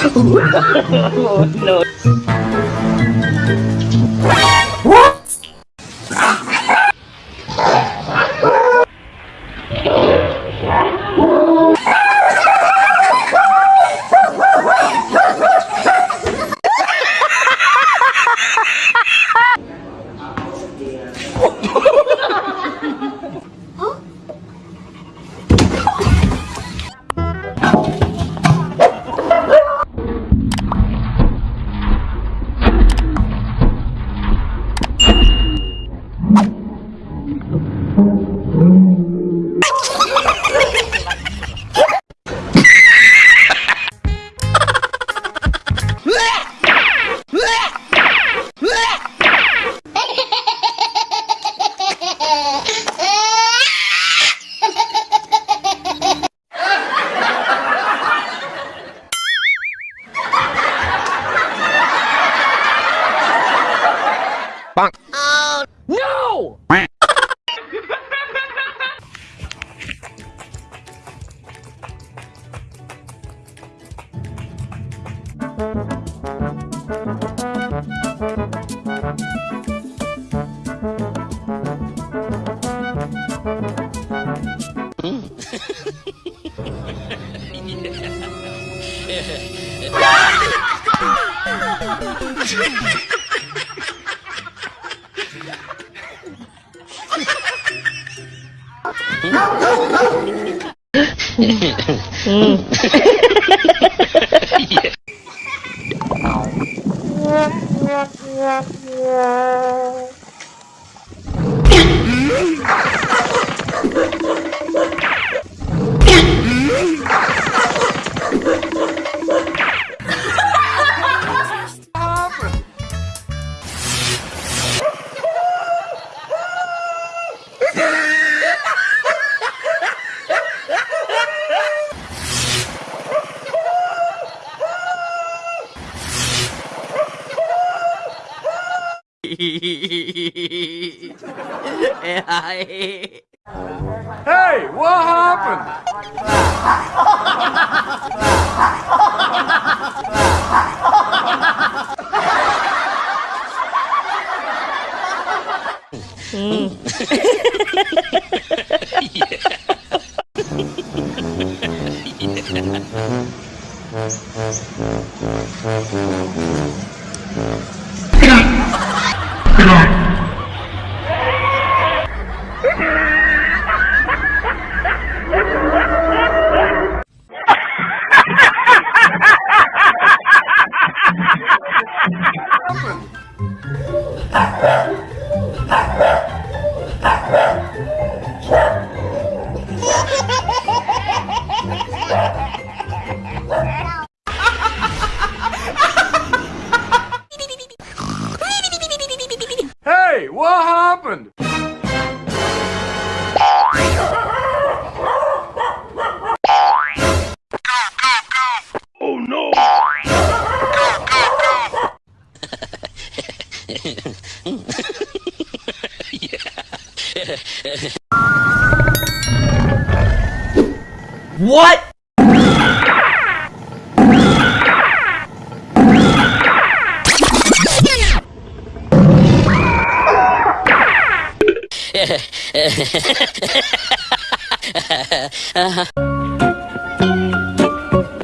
oh, no. うん。Yeah. Hey, what happened? Hmm. Hey, Ha ha ha! What?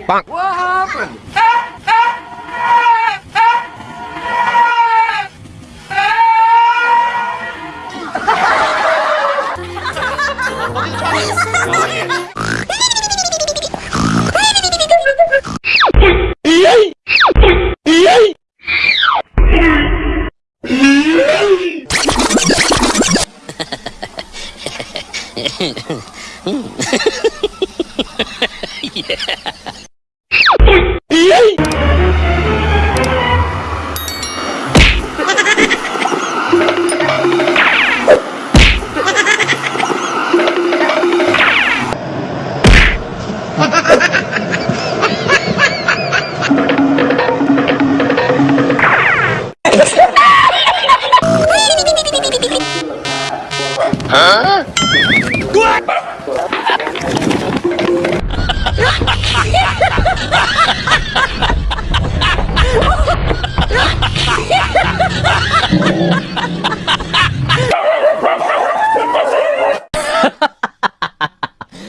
What happened?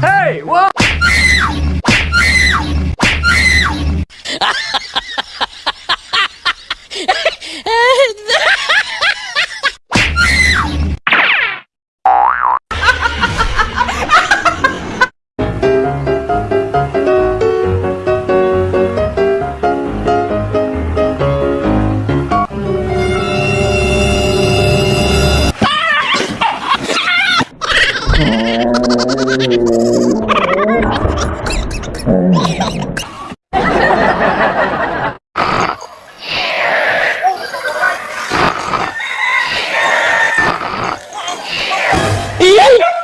Hey, what? Are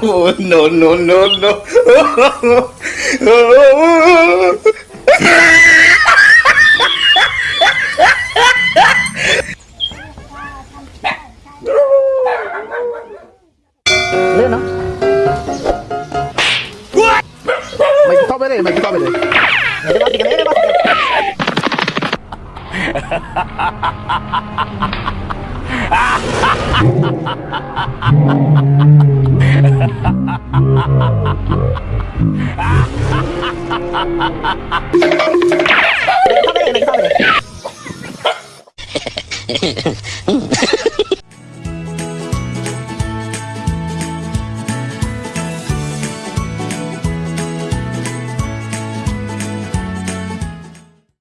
Oh, no, no, no, no. Tomen me tomen él. Viene más, viene más. Hehehehe